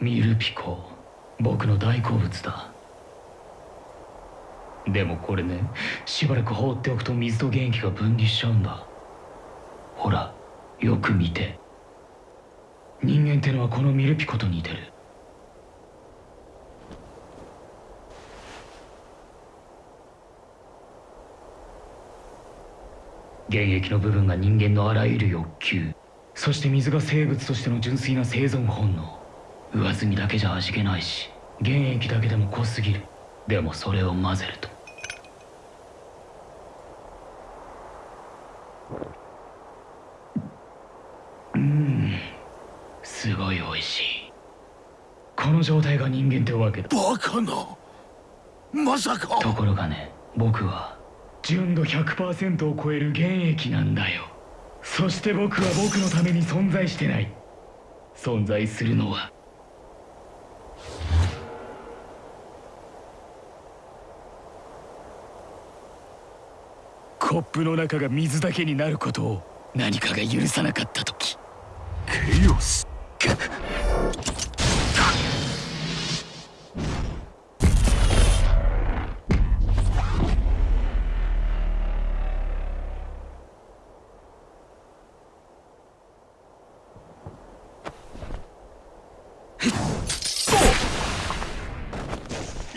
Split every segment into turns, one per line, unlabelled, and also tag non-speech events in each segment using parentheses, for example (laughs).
ミルピコ僕の大好物だ。でもこれねしばらく放っておくと水と元気が分離しちゃうんだ。ほらよく見て。人間ってのはこのミルピコと似てる。原液の部分が人間のあらゆる欲求そして水が生物としての純粋な生存本能。上澄みだけじゃ味気ないし原液だけでも濃すぎる。でもそれを混ぜると。うん。すごい美味しい。この状態が人間ってわけだ。
バカな。まさか。
ところがね僕は純度100%を超える原液なんだよ。そして僕は僕のために存在してない。存在するのはコップの中が水だけになることを何かが許さなかった時。
ケイオス。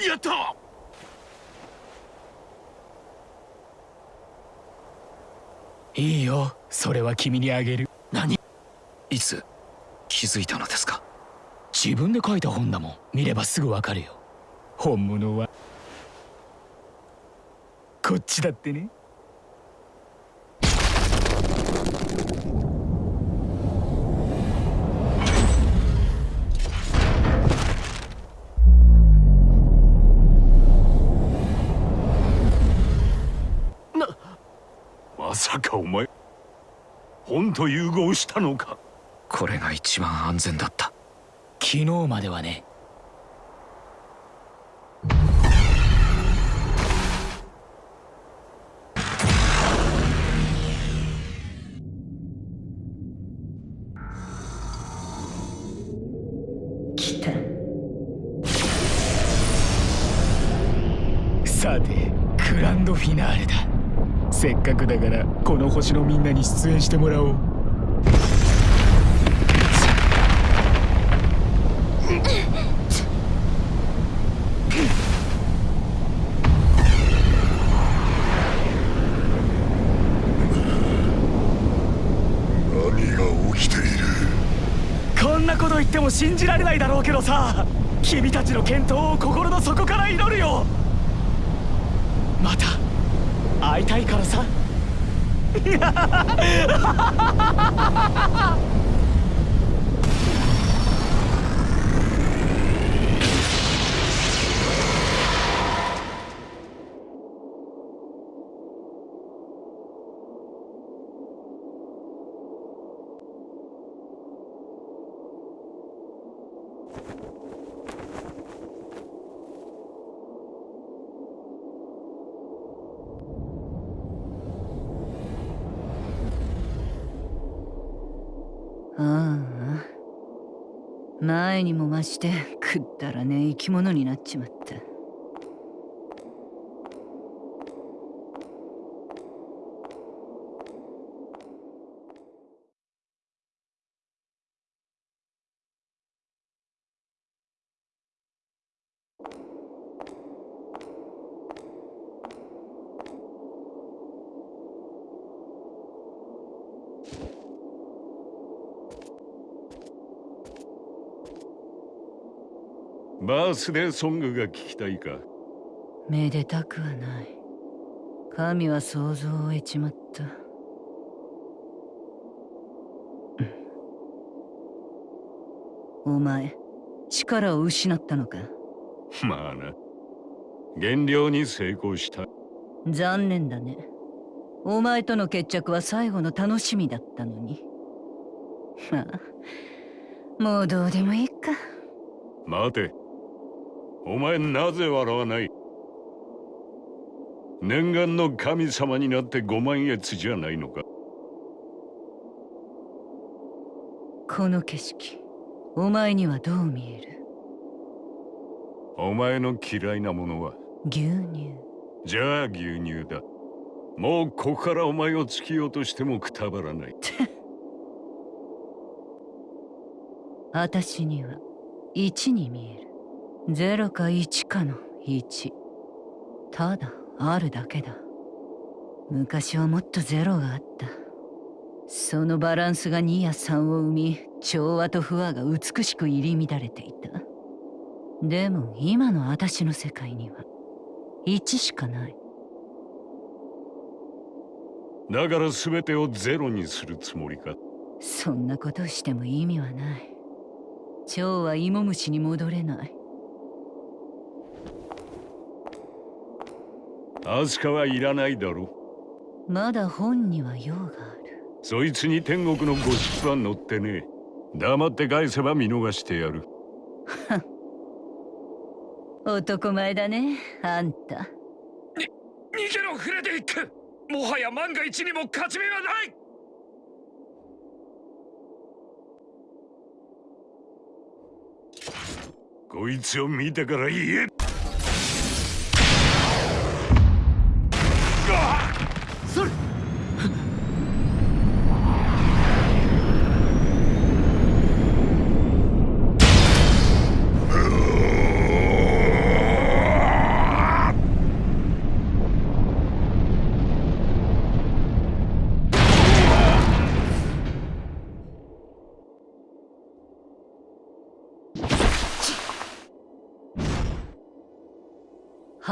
やった
いいよそれは君にあげる。
何？いつ？気づいたのですか？
自分で書いた本だもん。見ればすぐわかるよ。本物はこっちだってね
本と融合したのか。
これが一番安全だった。
昨日まではね星のみんなに出演してもらおう。
何が起きている？
こんなこと言っても信じられないだろうけどさ君たちの健闘を心の底から祈るよ。また会いたいからさ
哈哈
哈哈哈哈哈哈哈哈哈哈哈
前にも増してくだらねえ生き物になっちまった
バースデーソングが聞きたいか
めでたくはない神は想像を得ちまったお前力を失ったのか
まあな減量に成功した
残念だねお前との決着は最後の楽しみだったのにまあもうどうでもいいか
待てお前なぜ笑わない？念願の神様になってご満悦じゃないのか？
この景色お前にはどう見える？
お前の嫌いなものは？
牛乳。
じゃあ牛乳だ。もうここからお前を突き落としてもくたばらない。
私には1に見える0か1かの1ただあるだけだ。昔はもっとゼロがあった。そのバランスが2や3を生み調和と不和が美しく入り乱れていた。でも今の私の世界には1しかない。
だから全てをゼロにするつもりか？
そんなことをしても意味はない。蝶は芋虫に戻れない
アスカはいらないだろ
まだ本には用がある。
そいつに天国のゴシップは載ってねえ。黙って返せば見逃してやる。(laughs)
男前だねあんた。
逃げろフレデリック。もはや万が一にも勝ち目はない。
こいつを見てから言え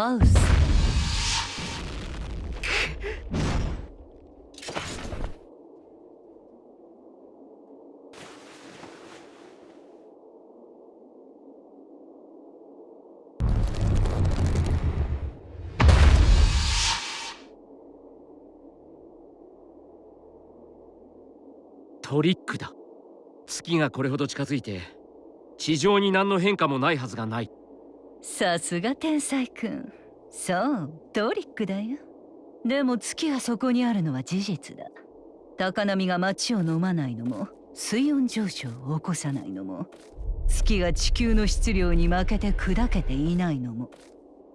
ハウス
トリックだ。月がこれほど近づいて地上に何の変化もないはずがない。
さすが天才くんそうトリックだよ。でも月がそこにあるのは事実だ。高波が街を飲まないのも水温上昇を起こさないのも月が地球の質量に負けて砕けていないのも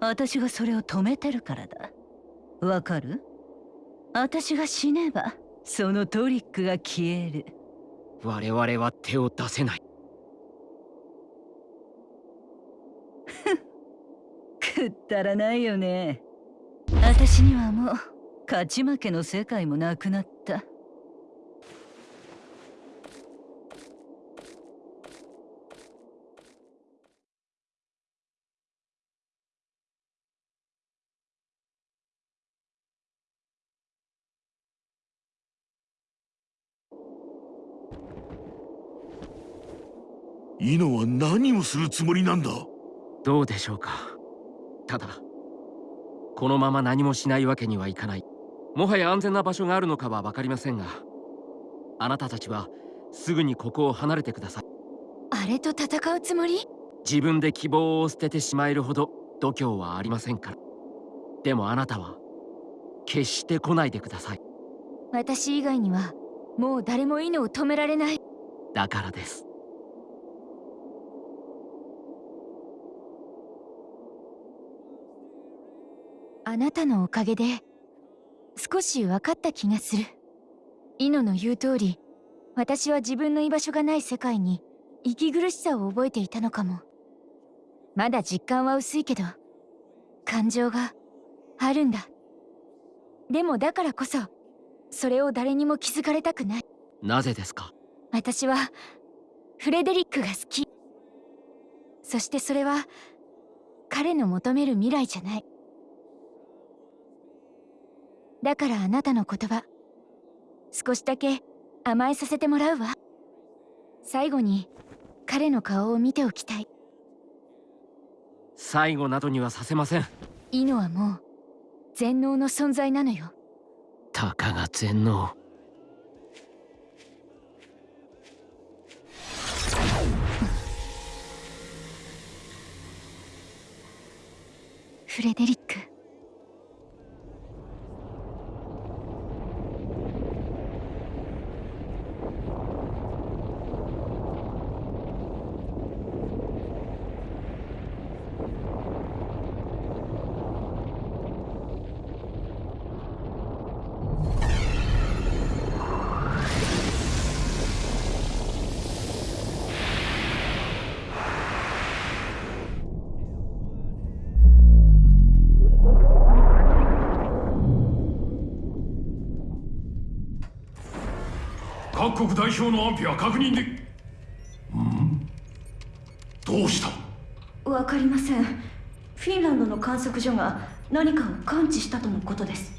私がそれを止めてるからだ。わかる？私が死ねばそのトリックが消える。
我々は手を出せない。
くったらないよね。私にはもう勝ち負けの世界もなくなった。
イノは何をするつもりなんだ？
どうでしょうかただこのまま何もしないわけにはいかない。もはや安全な場所があるのかは分かりませんがあなたたちはすぐにここを離れてください。
あれと戦うつもり？
自分で希望を捨ててしまえるほど度胸はありませんから。でもあなたは決して来ないでください。
私以外にはもう誰も犬を止められない。
だからです
あなたのおかげで少し分かった気がする。イノの言う通り私は自分の居場所がない世界に息苦しさを覚えていたのかも。まだ実感は薄いけど感情があるんだ。でもだからこそそれを誰にも気づかれたくない。
なぜですか？
私はフレデリックが好き。そしてそれは彼の求める未来じゃないだからあなたの言葉少しだけ甘えさせてもらうわ。最後に彼の顔を見ておきたい。
最後などにはさせません。
イノはもう全能の存在なのよ。
たかが全能。
フレデリック
各国代表の安否は確認でん？どうした？
わかりません。フィンランドの観測所が何かを感知したとのことです。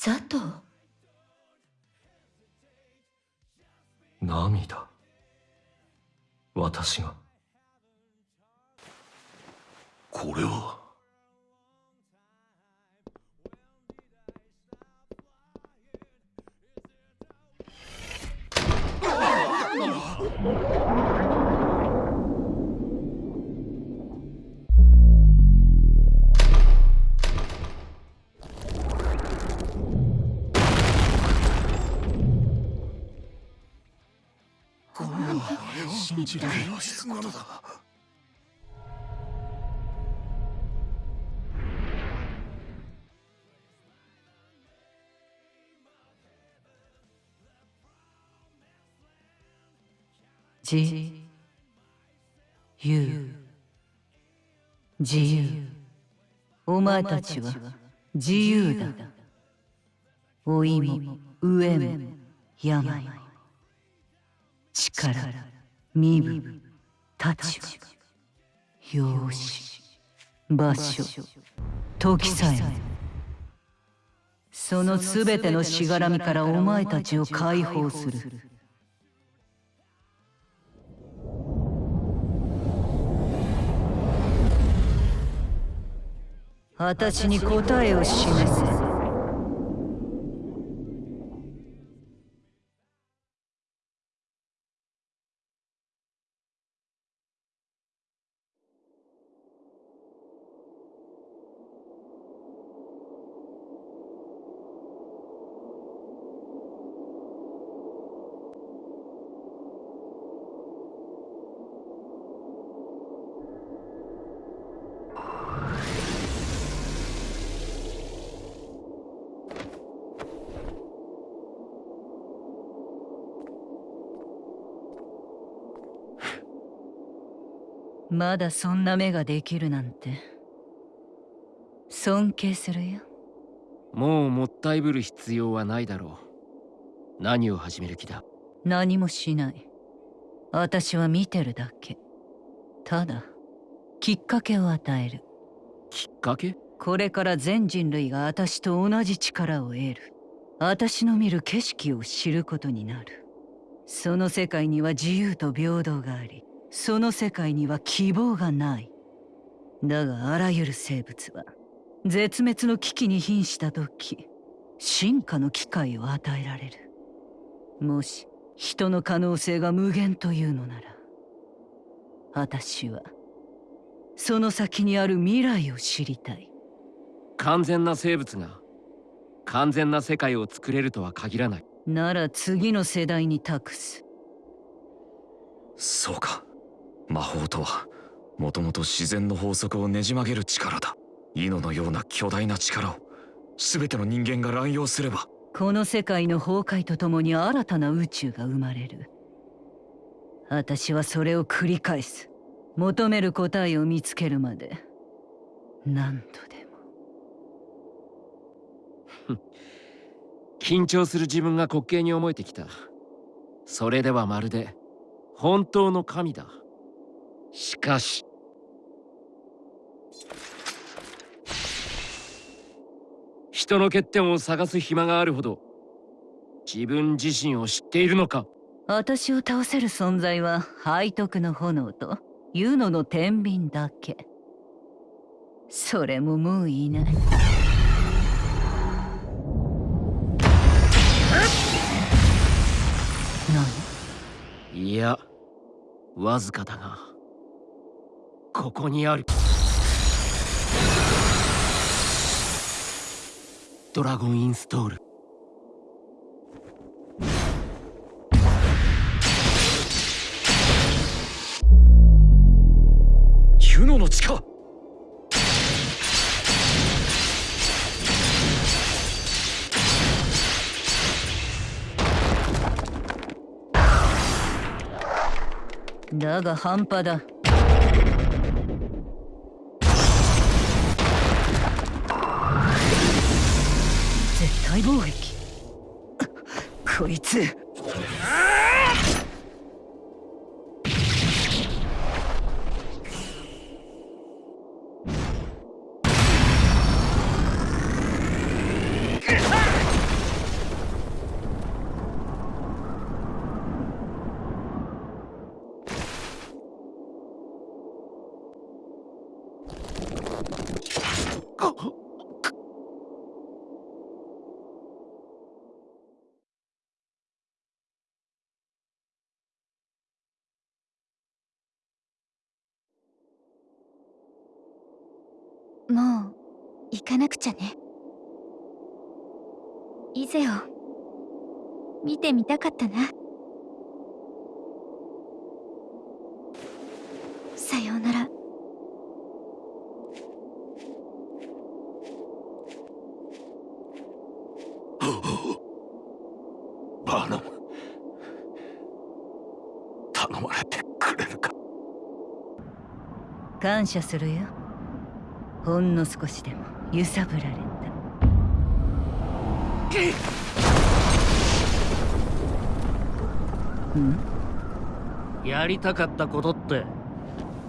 ザト
涙。私が。
これは信じられないことだ。
自由。自由。お前たちは自由だ。老いも飢えも病も。力。身分立場容姿場所時さえそのすべてのしがらみからお前たちを解放する。私に答えを示せ。まだそんな目ができるなんて。尊敬するよ。
もうもったいぶる必要はないだろう。何を始める気だ？
何もしない。私は見てるだけ。ただきっかけを与える。
きっかけ？
これから全人類が私と同じ力を得る。私の見る景色を知ることになる。その世界には自由と平等がありその世界には希望がない。だがあらゆる生物は絶滅の危機に瀕した時進化の機会を与えられる。もし人の可能性が無限というのなら私はその先にある未来を知りたい。
完全な生物が完全な世界を作れるとは限らない。
なら次の世代に託す。
そうか魔法とはもともと自然の法則をねじ曲げる力だ。イノのような巨大な力を。全ての人間が乱用すれば。
この世界の崩壊とともに新たな宇宙が生まれる。私はそれを繰り返す。求める答えを見つけるまで。何度でも。
緊張する自分が滑稽に思えてきた。それではまるで本当の神だしかし。人の欠点を探す暇があるほど自分自身を知っているのか。
私を倒せる存在は背徳の炎とユノの天秤だけ。それももういない何？
いやわずかだがここにある。ドラゴンインストール。
ユノの地下
だが半端だ。大暴撃。(laughs) こいつ
もう行かなくちゃね。イゼを見てみたかったな。さようなら。
バーナ。ム頼まれてくれるか。
感謝するよほんの少しでも揺さぶられた。ん？
やりたかったことって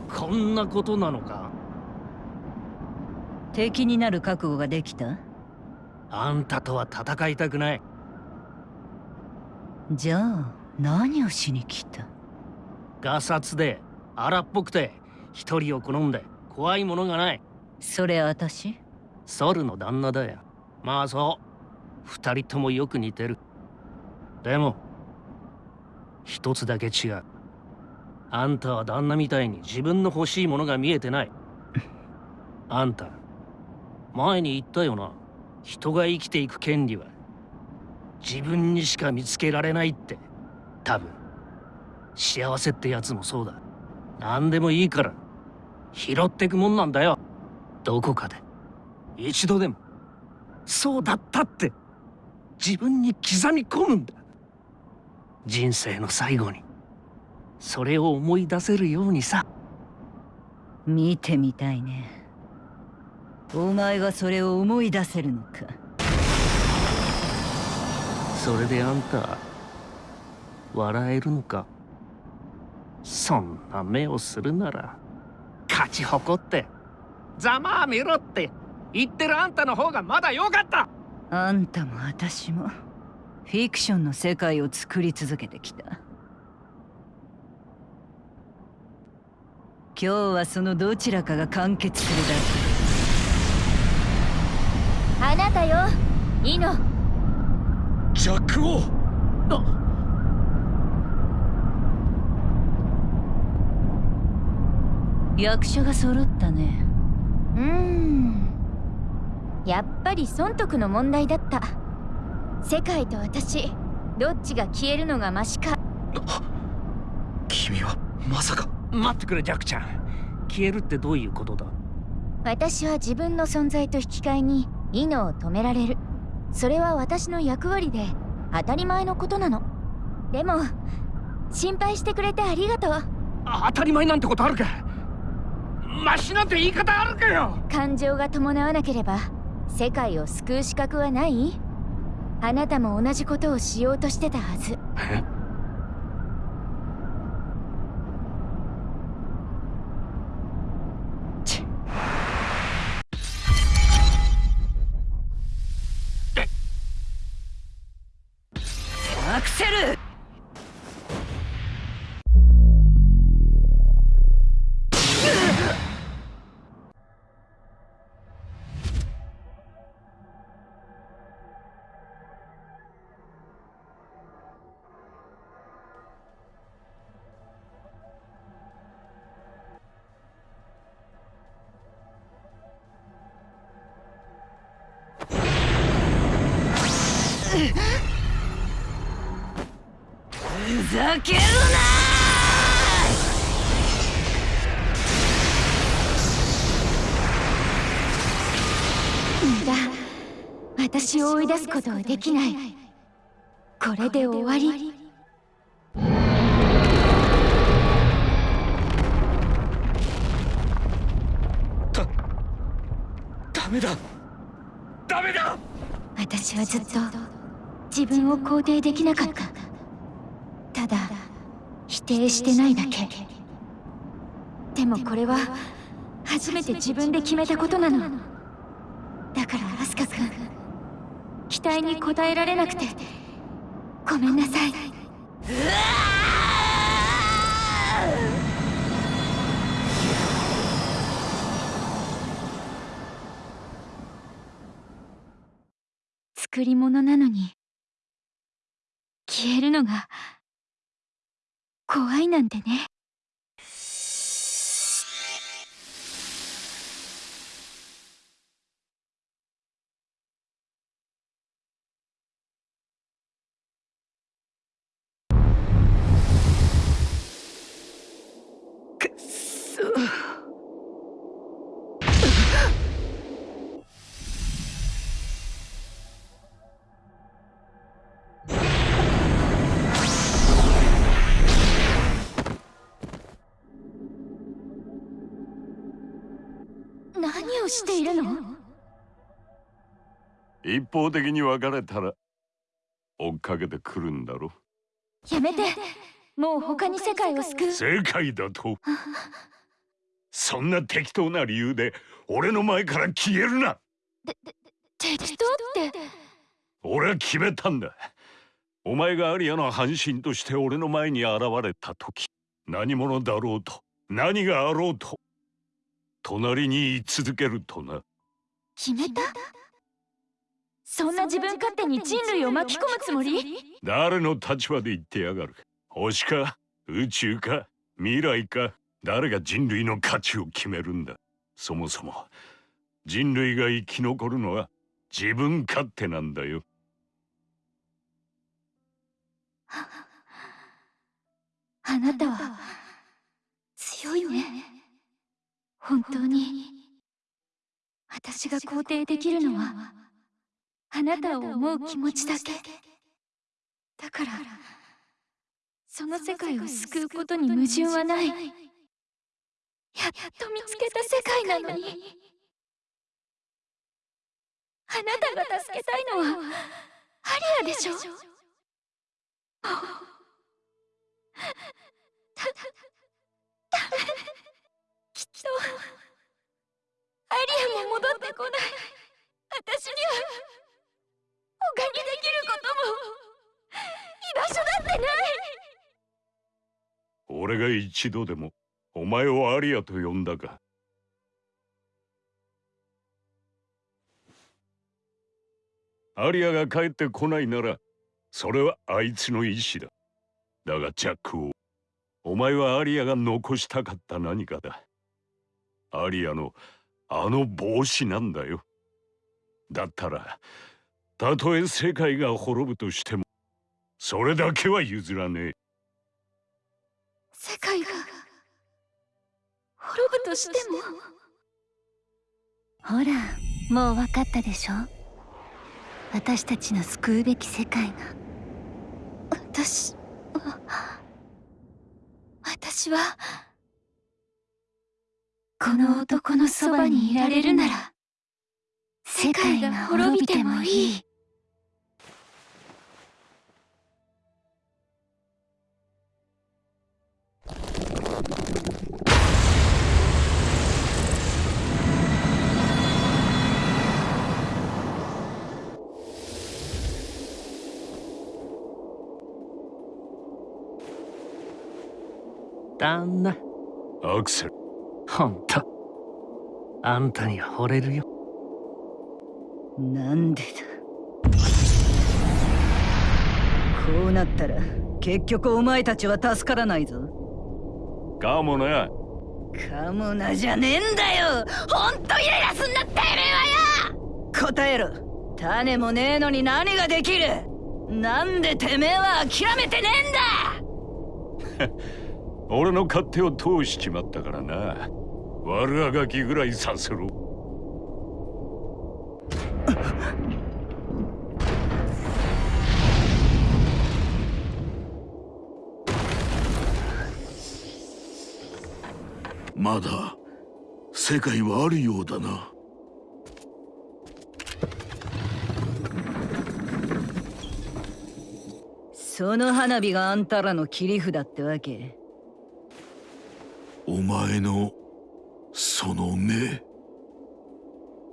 こんなことなのか？
敵になる覚悟ができた？
あんたとは戦いたくない。
じゃあ何をしに来た？
ガサツで荒っぽくて一人を好んで怖いものがない
それ私？
ソルの旦那だよ。まあそう。二人ともよく似てる。でも一つだけ違う。あんたは旦那みたいに自分の欲しいものが見えてない。(laughs) あんた前に言ったよな。人が生きていく権利は自分にしか見つけられないって。多分。幸せってやつもそうだ。何でもいいから拾ってくもんなんだよどこかで。一度でも。そうだったって。自分に刻み込むんだ。人生の最後に。それを思い出せるようにさ。
見てみたいね。お前がそれを思い出せるのか。
それであんた笑えるのか。そんな目をするなら勝ち誇ってざまあみろって。言ってるあんたの方がまだ良かった。
あんたも私もフィクションの世界を作り続けてきた。今日はそのどちらかが完結する
あなたよイノ。
ジャック王
だけ役所が揃ったね
うーん。やっぱり損得の問題だった。世界と私どっちが消えるのがマシか。
君はまさか。
待ってくれジャックちゃん。消えるってどういうことだ？
私は自分の存在と引き換えにイノを止められる。それは私の役割で当たり前のことなの。でも心配してくれてありがとう。
当たり前なんてことあるかマシなんて言い方あるかよ。
感情が伴わなければ世界を救う資格はない？あなたも同じことをしようとしてたはず
ふざける
な私を追い出すことはできない。これで終わり。
ダメだ。ダメだ！
私はずっと自分を肯定できなかった。ただ否定してないだけ。でもこれは初めて自分で決めたことなの。だからアスカ君期待に応えられなくて。ごめんなさい。うわ作り物なのに。消えるのが怖いなんてね。をしているの？
一方的に別れたら追っかけてくるんだろ。
やめて。もう他に世界を救う。
世界だと？そんな適当な理由で俺の前から消えるな。
適当って？
俺は決めたんだ。お前がアリアの半身として俺の前に現れた時何者だろうと何があろうと隣に居続けるとな。
決めた？そんな自分勝手に人類を巻き込むつもり？
誰の立場で言ってやがる？星か？宇宙か？未来か？誰が人類の価値を決めるんだ？そもそも人類が生き残るのは自分勝手なんだよ。
あなたは強いね本当に私が肯定できるのはあなたを思う気持ちだけ。だからその世界を救うことに矛盾はない。やっと見つけた世界なのに。あなたが助けたいのはアリアでしょ？(laughs)
俺が一度でもお前をアリアと呼んだか。アリアが帰ってこないならそれはあいつの意志だ。だがジャックをお前はアリアが残したかった何かだ。アリアのあの帽子なんだよ。だったらたとえ世界が滅ぶとしてもそれだけは譲らねえ。
世界が滅ぶとしてもほらもう分かったでしょ？私たちの救うべき世界が。私私はこの男のそばにいられるなら世界が滅びてもいい
旦那。
アクセル。
ほんとあんたに惚れるよ。
なんでだ。こうなったら結局お前たちは助からないぞ。
かもな
かもなじゃねえんだよ。ほんとイライラすんなてめえはよ。答えろ。種もねえのに何ができる。なんでてめえは諦めてねえんだ (laughs)
俺の勝手を通しちまったからな。悪あがきぐらいさせろ。
まだ世界はあるようだな。
その花火があんたらの切り札ってわけ？
お前のその目。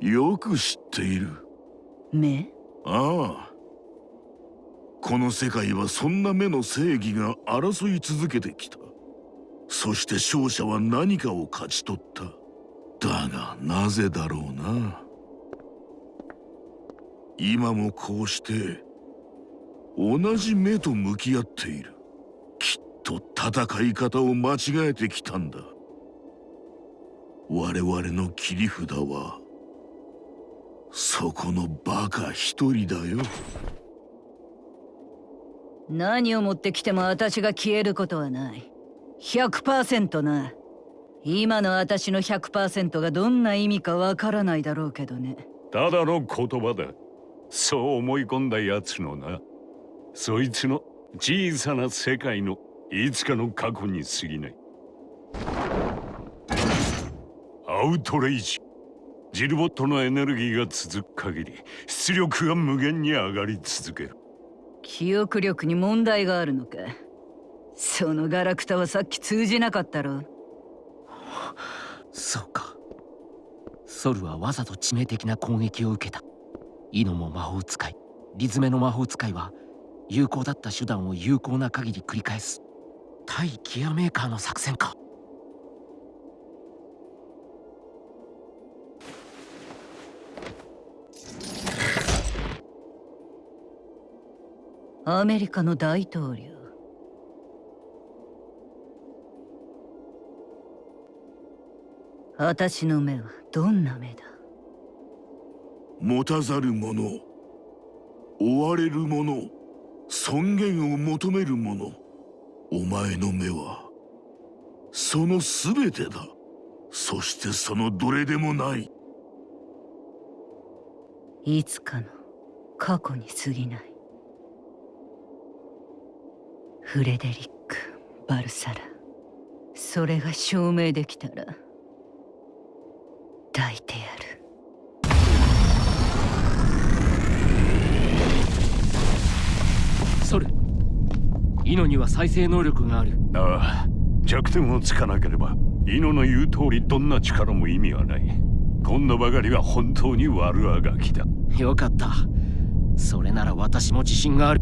よく知っている。
目？
ああ。この世界はそんな目の正義が争い続けてきた。そして勝者は何かを勝ち取った。だがなぜだろうな。今もこうして同じ目と向き合っていると戦い方を間違えてきたんだ。我々の切り札はそこのバカ一人だよ。
何を持ってきても私が消えることはない。100%な。今の私の100%がどんな意味かわからないだろうけどね。
ただの言葉だ。そう思い込んだ奴のなそいつの小さな世界のいつかの過去に過ぎない。アウトレイジ。ジルボットのエネルギーが続く限り出力が無限に上がり続ける。
記憶力に問題があるのか？そのガラクタはさっき通じなかったろ。
そうか。ソルはわざと致命的な攻撃を受けた。イノも魔法使い。リズメの魔法使いは有効だった手段を有効な限り繰り返す対ギアメーカーの作戦か。
アメリカの大統領。私の目はどんな目だ？
持たざる者追われる者尊厳を求める者お前の目はその全てだ。そしてそのどれでもない。
いつかの過去に過ぎない。フレデリック・バルサラ。それが証明できたら抱いてや
イノには再生能力がある。
ああ弱点をつかなければイノの言う通りどんな力も意味はない。今度ばかりは本当に悪あがきだ。
よかった。それなら私も自信がある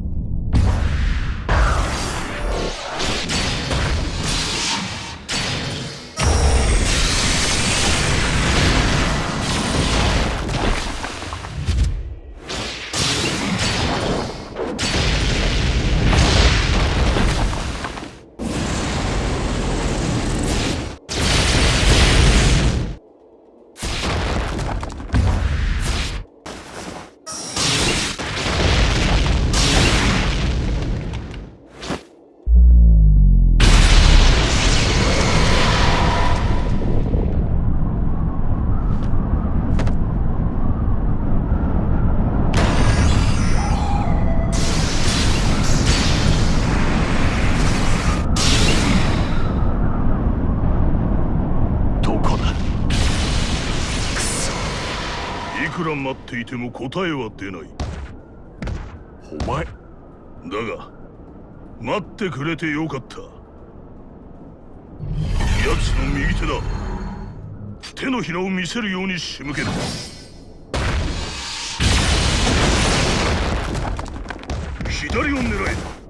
答えは出ない。
お前
だが待ってくれてよかった。奴の右手だ。手のひらを見せるように仕向ける。左を狙え。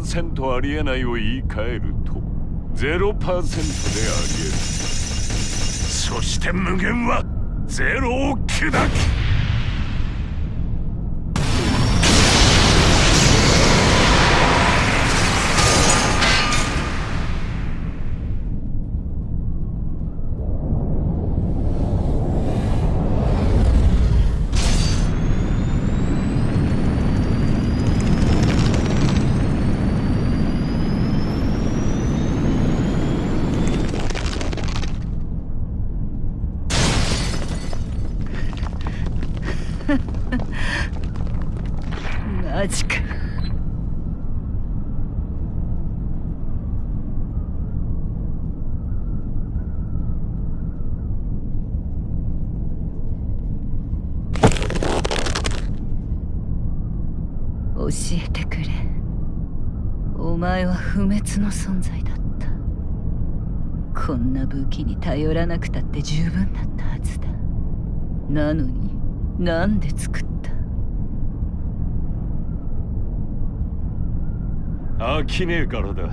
100%ありえないを言い換えると0%でありえる。そして無限はゼロを砕く。
マジか。教えてくれ。お前は不滅の存在だった。こんな武器に頼らなくたって十分だったはずだ。なのになんで作った？
飽きねえからだ。(laughs)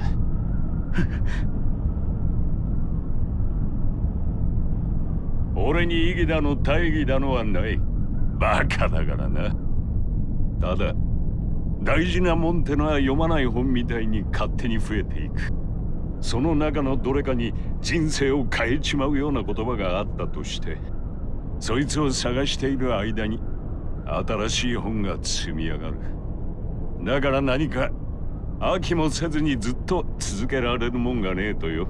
俺に意義だの大義だのはない。バカだからな。ただ大事なもんってのは読まない本みたいに勝手に増えていく。その中のどれかに人生を変えちまうような言葉があったとして。そいつを探している間に新しい本が積み上がる。だから何か飽きもせずにずっと続けられるもんがねえとよ。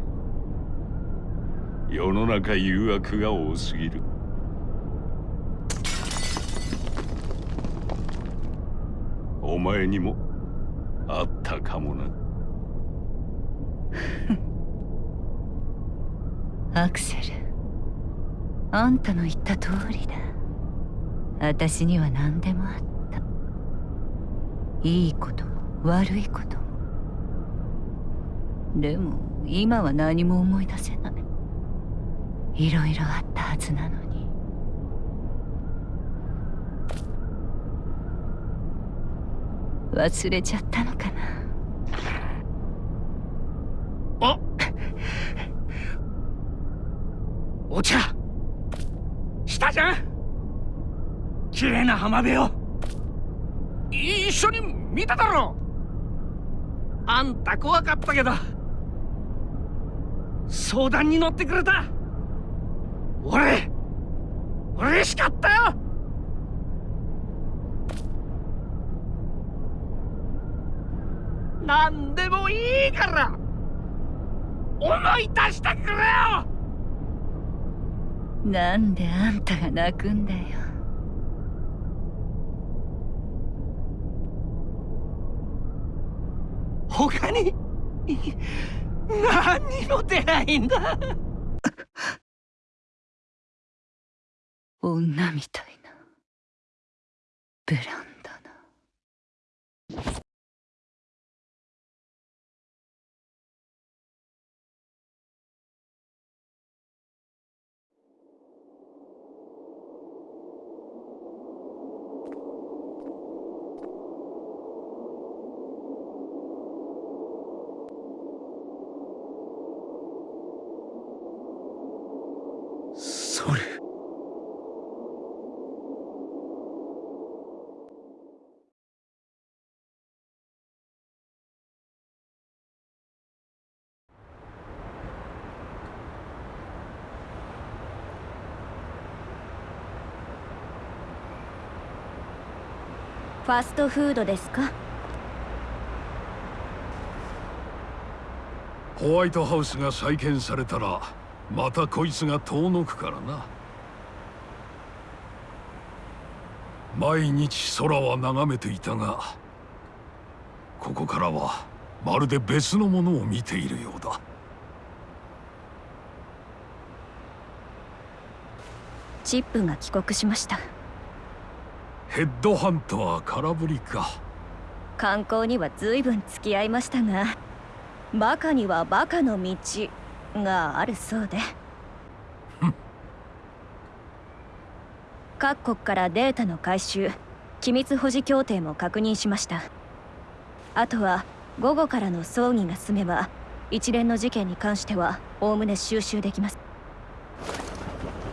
世の中誘惑が多すぎる。お前にもあったかもな。(laughs)
アクセル。あんたの言った通りだ。私には何でもあった。いいことも悪いことも。でも今は何も思い出せない。いろいろあったはずなのに。忘れちゃったのかな
お茶したじゃん綺麗な浜辺を。一緒に見ただろ。あんた怖かったけど。相談に乗ってくれた。俺嬉しかったよ。何でもいいから。思い出してくれよ。
なんであんたが泣くんだよ。
他に何にも出ないんだ。
女みたいなブランドの
それ
ファストフードですか？
ホワイトハウスが再建されたらまたこいつが遠のくからな。毎日空は眺めていたがここからはまるで別のものを見ているようだ。
チップが帰国しました
ヘッドハンター空振りか。
観光には随分付き合いましたがバカにはバカの道があるそうで。各国からデータの回収機密保持協定も確認しました。あとは午後からの葬儀が済めば一連の事件に関してはおおむね収集できます。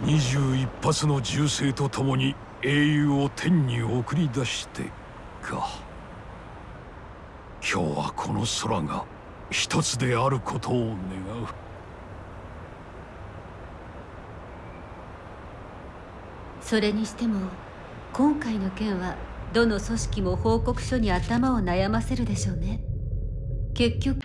21発の銃声とともに英雄を天に送り出してか。今日はこの空が一つであることを願う。
それにしても今回の件はどの組織も報告書に頭を悩ませるでしょうね。結局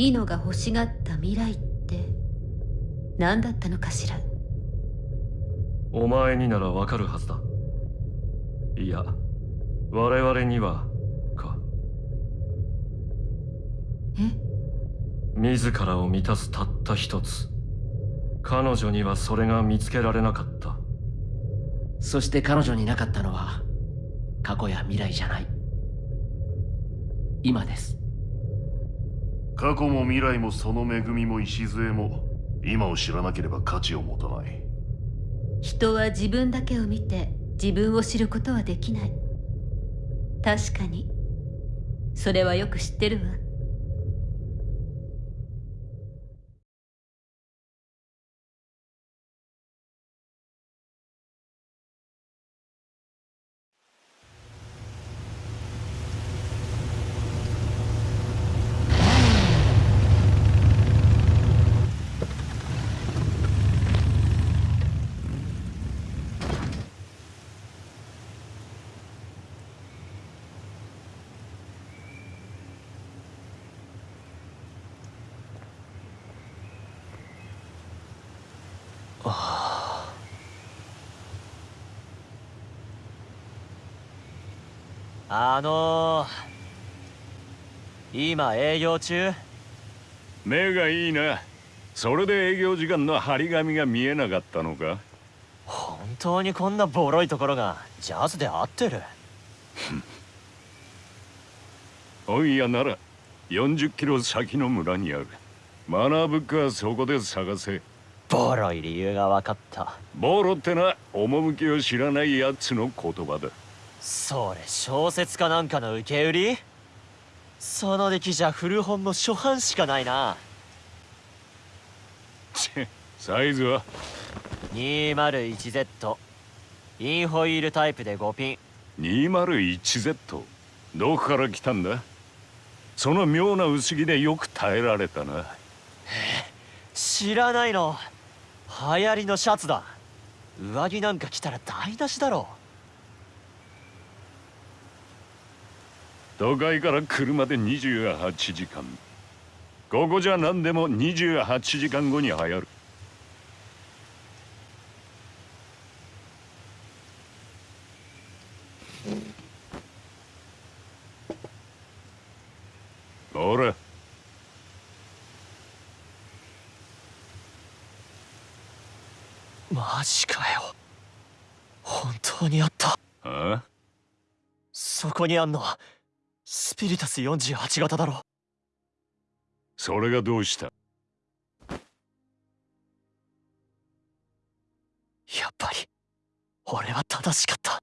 イノが欲しがった未来って何だったのかしら？
お前にならわかるはずだ。いや我々にはか。
え？
自らを満たすたった一つ。彼女にはそれが見つけられなかった。
そして彼女になかったのは過去や未来じゃない。今です
過去も未来もその恵みも礎も今を知らなければ価値を持たない。
人は自分だけを見て自分を知ることはできない。確かに。それはよく知ってるわ。
あのー、今営業中？
目がいいな。それで営業時間の張り紙が見えなかったのか？
本当にこんなボロいところがジャズで合ってる？(laughs)
本屋なら40キロ先の村にある。学ぶかそこで探せ。
ボロい理由が分かった。
ボロってな趣を知らないやつの言葉だ
それ小説かなんかの受け売り？その出来じゃ古本の初版しかないな。
サイズは
？201Z インホイールタイプで5ピン。
201Z どこから来たんだ？その妙な薄着でよく耐えられたな。
知らないの。流行りのシャツだ。上着なんか着たら台無しだろ
都会から車で28時間。ここじゃ何でも28時間後に流行る。ほら
マジかよ。本当にあった。
あ
そこにあんのスピリタス48型だろ。
それがどうした？
やっぱり俺は正しかった。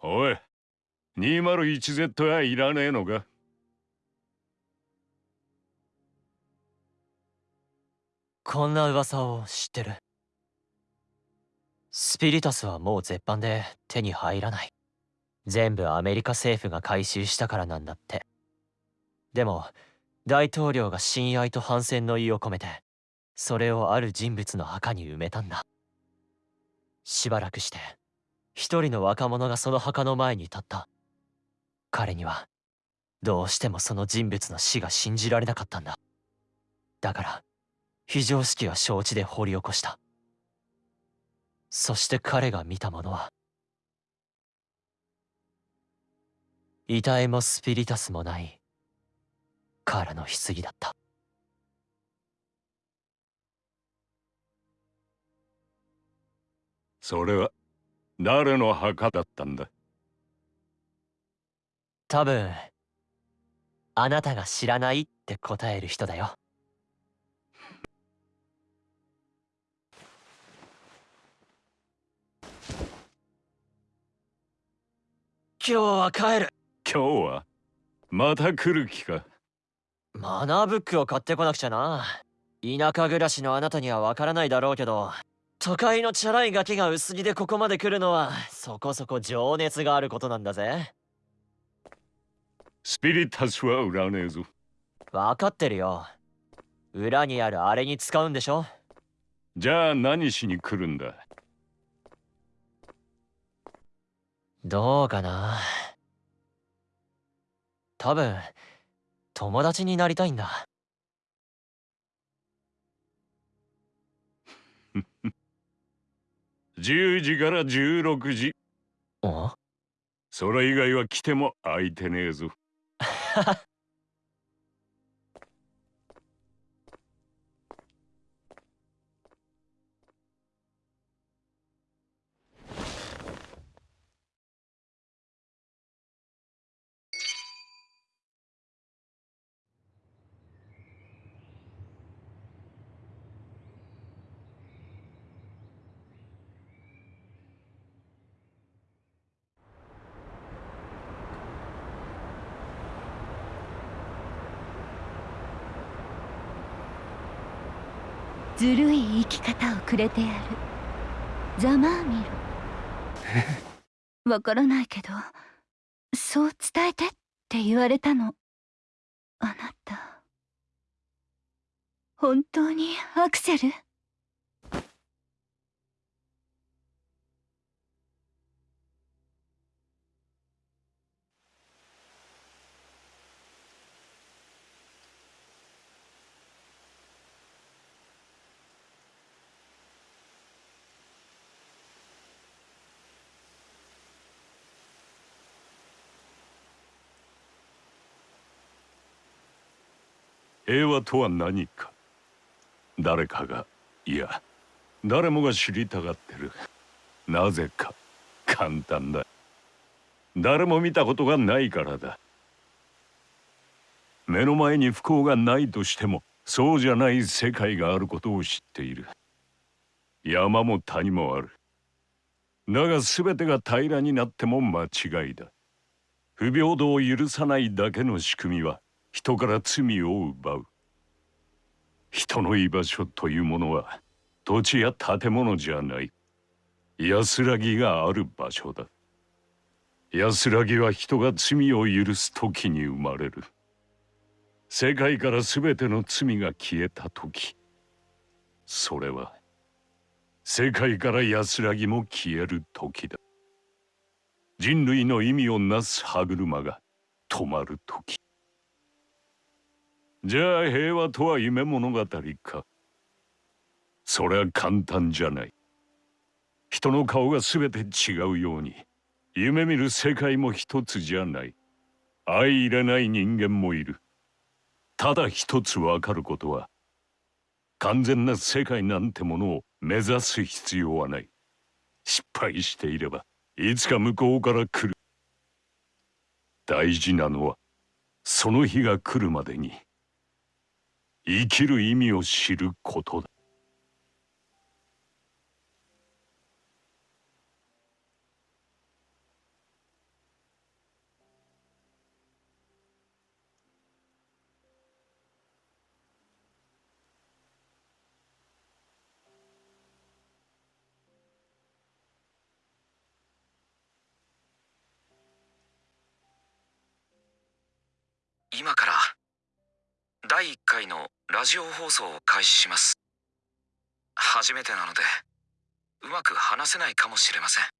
おい 201Z はいらねえのか？
こんな噂を知ってる。スピリタスはもう絶版で手に入らない全部アメリカ政府が回収したからなんだって。でも大統領が親愛と反戦の意を込めてそれをある人物の墓に埋めたんだ。しばらくして一人の若者がその墓の前に立った。彼にはどうしてもその人物の死が信じられなかったんだ。だから非常識は承知で掘り起こした。そして彼が見たものは遺体もスピリタスもない。カーラの棺だった。
それは誰の墓だったんだ？
多分あなたが知らないって答える人だよ。今日は帰る
今日はまた来る気か？
マナーブックを買ってこなくちゃな。田舎暮らしのあなたにはわからないだろうけど都会のチャラいガキが薄着でここまで来るのはそこそこ情熱があることなんだぜ。
スピリタスは売らねえぞ。
わかってるよ。裏にあるあれに使うんでしょ？
じゃあ何しに来るんだ？
どうかな多分友達になりたいんだ。(laughs)
10時から16時。
お？
それ以外は来ても空いてねえぞ (laughs)
ずるい生き方をくれてやる。ざまあみろ。わからないけどそう伝えてって言われたの。あなた。本当にアクセル？
平和とは何か。誰かがいや誰もが知りたがってる。なぜか簡単だ。誰も見たことがないからだ。目の前に不幸がないとしてもそうじゃない世界があることを知っている。山も谷もある。だが全てが平らになっても間違いだ。不平等を許さないだけの仕組みは人から罪を奪う。人の居場所というものは土地や建物じゃない。安らぎがある場所だ。安らぎは人が罪を許す時に生まれる。世界から全ての罪が消えた時。それは世界から安らぎも消える時だ。人類の意味をなす歯車が止まる時。じゃあ平和とは夢物語か。それは簡単じゃない。人の顔が全て違うように夢見る世界も一つじゃない。相入れない人間もいる。ただ一つわかることは完全な世界なんてものを目指す必要はない。失敗していればいつか向こうから来る。大事なのはその日が来るまでに。生きる意味を知ることだ。
ジオ放送を開始します。初めてなのでうまく話せないかもしれません。